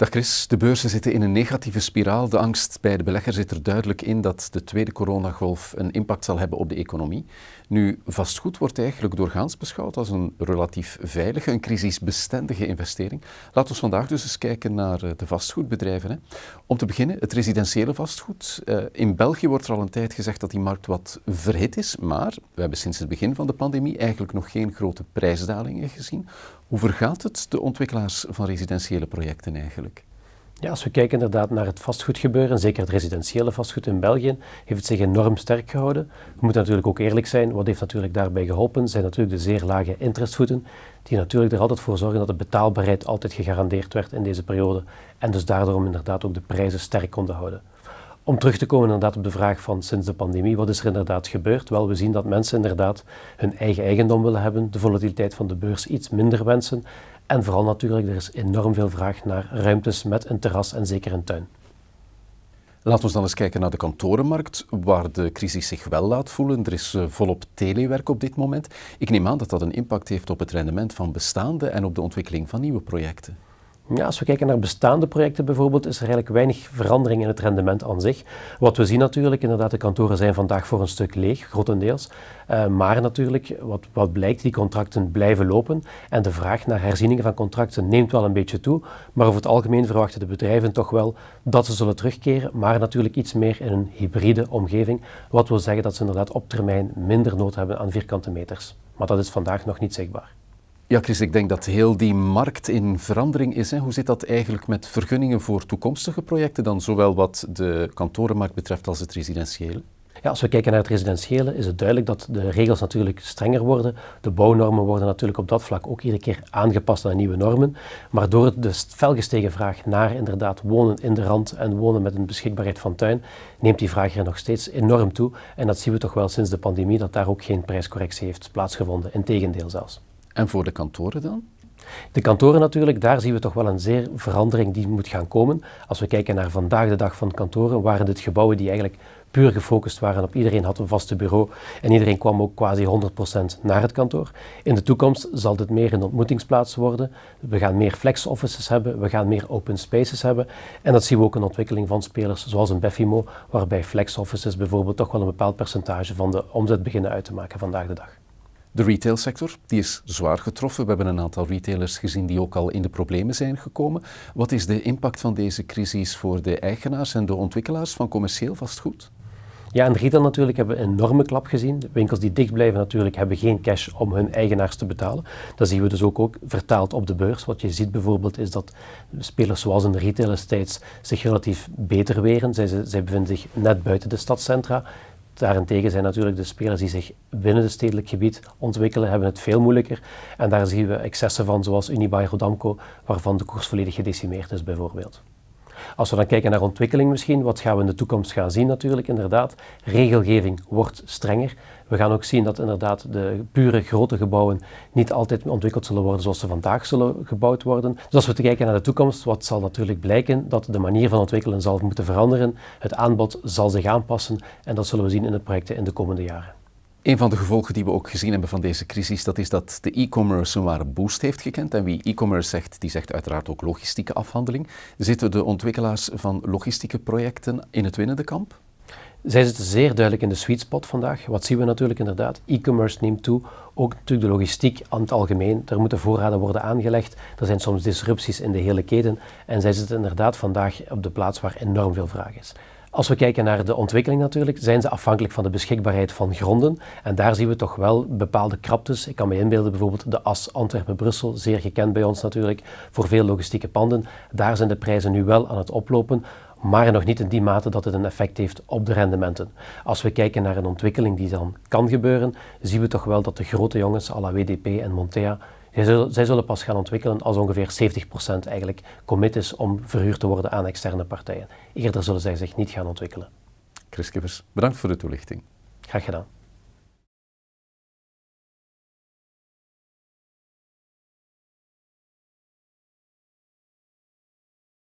Dag Chris, de beurzen zitten in een negatieve spiraal. De angst bij de belegger zit er duidelijk in dat de tweede coronagolf een impact zal hebben op de economie. Nu, vastgoed wordt eigenlijk doorgaans beschouwd als een relatief veilige, een crisisbestendige investering. Laten we vandaag dus eens kijken naar eh, de vastgoedbedrijven. Hè. Om te beginnen, het residentiële vastgoed. Uh, in België wordt er al een tijd gezegd dat die markt wat verhit is, maar we hebben sinds het begin van de pandemie eigenlijk nog geen grote prijsdalingen gezien. Hoe vergaat het de ontwikkelaars van residentiële projecten eigenlijk? Ja, als we kijken inderdaad naar het vastgoedgebeuren, zeker het residentiële vastgoed in België, heeft het zich enorm sterk gehouden. We moeten natuurlijk ook eerlijk zijn, wat heeft natuurlijk daarbij geholpen, zijn natuurlijk de zeer lage interestvoeten, die natuurlijk er altijd voor zorgen dat de betaalbaarheid altijd gegarandeerd werd in deze periode en dus daardoor inderdaad ook de prijzen sterk konden houden. Om terug te komen inderdaad op de vraag van sinds de pandemie, wat is er inderdaad gebeurd? Wel, we zien dat mensen inderdaad hun eigen eigendom willen hebben, de volatiliteit van de beurs iets minder wensen en vooral natuurlijk, er is enorm veel vraag naar ruimtes met een terras en zeker een tuin. Laten we dan eens kijken naar de kantorenmarkt, waar de crisis zich wel laat voelen. Er is eh, volop telewerk op dit moment. Ik neem aan dat dat een impact heeft op het rendement van bestaande en op de ontwikkeling van nieuwe projecten. Ja, als we kijken naar bestaande projecten bijvoorbeeld, is er eigenlijk weinig verandering in het rendement aan zich. Wat we zien natuurlijk, inderdaad, de kantoren zijn vandaag voor een stuk leeg, grotendeels. Uh, maar natuurlijk, wat, wat blijkt, die contracten blijven lopen en de vraag naar herzieningen van contracten neemt wel een beetje toe. Maar over het algemeen verwachten de bedrijven toch wel dat ze zullen terugkeren, maar natuurlijk iets meer in een hybride omgeving. Wat wil zeggen dat ze inderdaad op termijn minder nood hebben aan vierkante meters. Maar dat is vandaag nog niet zichtbaar. Ja, Chris, ik denk dat heel die markt in verandering is. Hè. Hoe zit dat eigenlijk met vergunningen voor toekomstige projecten dan, zowel wat de kantorenmarkt betreft als het residentiële? Ja, als we kijken naar het residentiële is het duidelijk dat de regels natuurlijk strenger worden. De bouwnormen worden natuurlijk op dat vlak ook iedere keer aangepast aan nieuwe normen. Maar door de felgestegen vraag naar inderdaad wonen in de rand en wonen met een beschikbaarheid van tuin, neemt die vraag er nog steeds enorm toe. En dat zien we toch wel sinds de pandemie, dat daar ook geen prijscorrectie heeft plaatsgevonden. Integendeel zelfs. En voor de kantoren dan? De kantoren natuurlijk, daar zien we toch wel een zeer verandering die moet gaan komen. Als we kijken naar vandaag de dag van kantoren, waren dit gebouwen die eigenlijk puur gefocust waren op iedereen had een vaste bureau en iedereen kwam ook quasi 100% naar het kantoor. In de toekomst zal dit meer een ontmoetingsplaats worden. We gaan meer flex offices hebben, we gaan meer open spaces hebben en dat zien we ook een ontwikkeling van spelers zoals een Beffimo, waarbij flex offices bijvoorbeeld toch wel een bepaald percentage van de omzet beginnen uit te maken vandaag de dag. De retailsector die is zwaar getroffen. We hebben een aantal retailers gezien die ook al in de problemen zijn gekomen. Wat is de impact van deze crisis voor de eigenaars en de ontwikkelaars van commercieel vastgoed? Ja, in retail natuurlijk hebben we een enorme klap gezien. Winkels die dicht blijven natuurlijk hebben geen cash om hun eigenaars te betalen. Dat zien we dus ook, ook vertaald op de beurs. Wat je ziet bijvoorbeeld is dat spelers zoals in de retail estates zich relatief beter weren. Zij bevinden zich net buiten de stadcentra. Daarentegen zijn natuurlijk de spelers die zich binnen het stedelijk gebied ontwikkelen, hebben het veel moeilijker. En daar zien we excessen van, zoals Unibail Rodamco, waarvan de koers volledig gedecimeerd is bijvoorbeeld. Als we dan kijken naar ontwikkeling misschien, wat gaan we in de toekomst gaan zien natuurlijk inderdaad. Regelgeving wordt strenger. We gaan ook zien dat inderdaad de pure grote gebouwen niet altijd ontwikkeld zullen worden zoals ze vandaag zullen gebouwd worden. Dus als we te kijken naar de toekomst, wat zal natuurlijk blijken? Dat de manier van ontwikkelen zal moeten veranderen. Het aanbod zal zich aanpassen en dat zullen we zien in de projecten in de komende jaren. Een van de gevolgen die we ook gezien hebben van deze crisis, dat is dat de e-commerce een ware boost heeft gekend. En wie e-commerce zegt, die zegt uiteraard ook logistieke afhandeling. Zitten de ontwikkelaars van logistieke projecten in het winnende kamp? Zij zitten zeer duidelijk in de sweet spot vandaag. Wat zien we natuurlijk inderdaad? E-commerce neemt toe. Ook natuurlijk de logistiek aan het algemeen. Er moeten voorraden worden aangelegd. Er zijn soms disrupties in de hele keten. En zij zitten inderdaad vandaag op de plaats waar enorm veel vraag is. Als we kijken naar de ontwikkeling natuurlijk, zijn ze afhankelijk van de beschikbaarheid van gronden. En daar zien we toch wel bepaalde kraptes. Ik kan me inbeelden bijvoorbeeld de as Antwerpen-Brussel, zeer gekend bij ons natuurlijk, voor veel logistieke panden. Daar zijn de prijzen nu wel aan het oplopen, maar nog niet in die mate dat het een effect heeft op de rendementen. Als we kijken naar een ontwikkeling die dan kan gebeuren, zien we toch wel dat de grote jongens, à la WDP en Montea, zij zullen, pas gaan ontwikkelen als ongeveer 70% eigenlijk commit is om verhuurd te worden aan externe partijen. Eerder zullen zij zich niet gaan ontwikkelen. Chris Kippers, bedankt voor de toelichting. Graag gedaan.